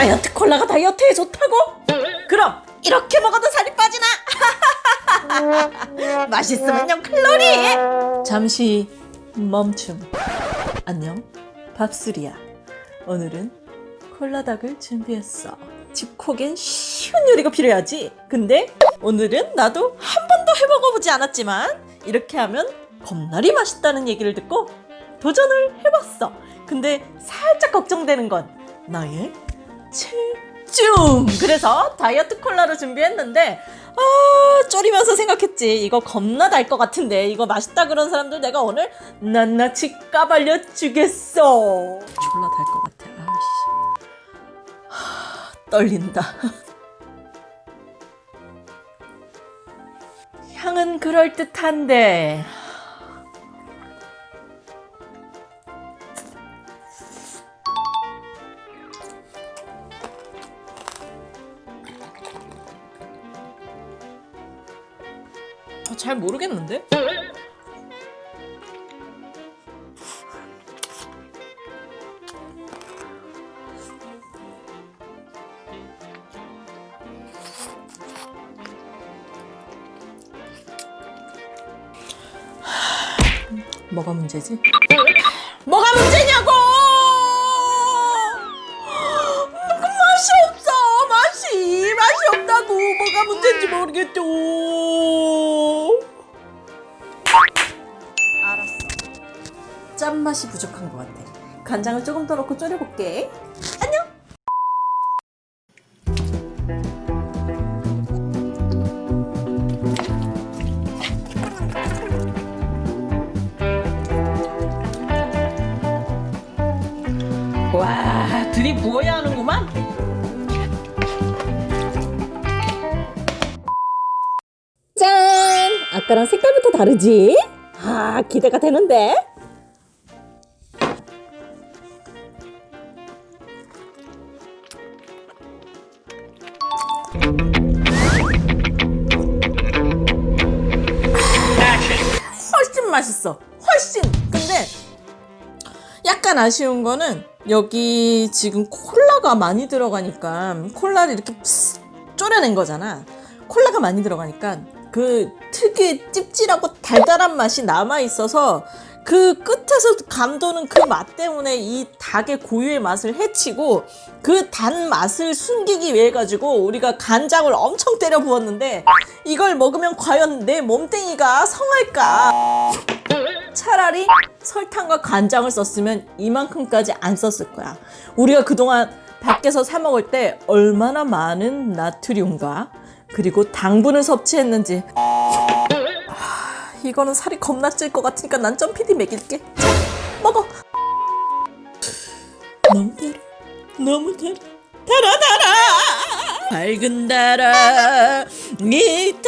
건강에 좋다고? 그럼 이렇게 먹어도 살이 빠지나? 맛있으면요 칼로리! 잠시 멈춤. 안녕 밥술이야. 오늘은 콜라닭을 준비했어. 집콕엔 쉬운 요리가 필요하지? 근데 오늘은 나도 한 번도 해먹어보지 않았지만 이렇게 하면 겁나리 맛있다는 얘기를 듣고 도전을 해봤어. 근데 살짝 걱정되는 건 나의 체중. 그래서 다이어트 콜라를 준비했는데 아 쫄이면서 생각했지. 이거 겁나 달 것 같은데. 이거 맛있다 그런 사람들 내가 오늘 낱낱이 까발려 주겠어. 졸라 달 것 같아. 아씨. 하, 떨린다. 향은 그럴듯한데 잘 모르겠는데? 뭐가 문제지? 뭐가 문제냐고! 그 맛이 없어! 맛이! 맛이 없다고! 뭐가 문제인지 모르겠죠! 짠맛이 부족한 것 같아. 간장을 조금 더 넣고 졸여볼게. 안녕! 와, 들이 부어야 하는구만. 짠! 아까랑 색깔부터 다르지? 아, 기대가 되는데? 훨씬 맛있어. 훨씬. 근데 약간 아쉬운 거는 여기 지금 콜라가 많이 들어가니까 콜라를 이렇게 쪼려낸 거잖아. 콜라가 많이 들어가니까 그 특유의 찝찝하고 달달한 맛이 남아 있어서 그 끝에서 감도는 그 맛 때문에 이 닭의 고유의 맛을 해치고 그 단 맛을 숨기기 위해 가지고 우리가 간장을 엄청 때려 부었는데 이걸 먹으면 과연 내 몸뚱이가 성할까? 차라리 설탕과 간장을 썼으면 이만큼까지 안 썼을 거야. 우리가 그동안 밖에서 사 먹을 때 얼마나 많은 나트륨과 그리고 당분을 섭취했는지 하, 이거는 살이 겁나 찔 것 같으니까 난 점피디 먹일게. 자, 먹어. 너무 달아. 너무 달아. 달아 달아. 밝은 달아 백이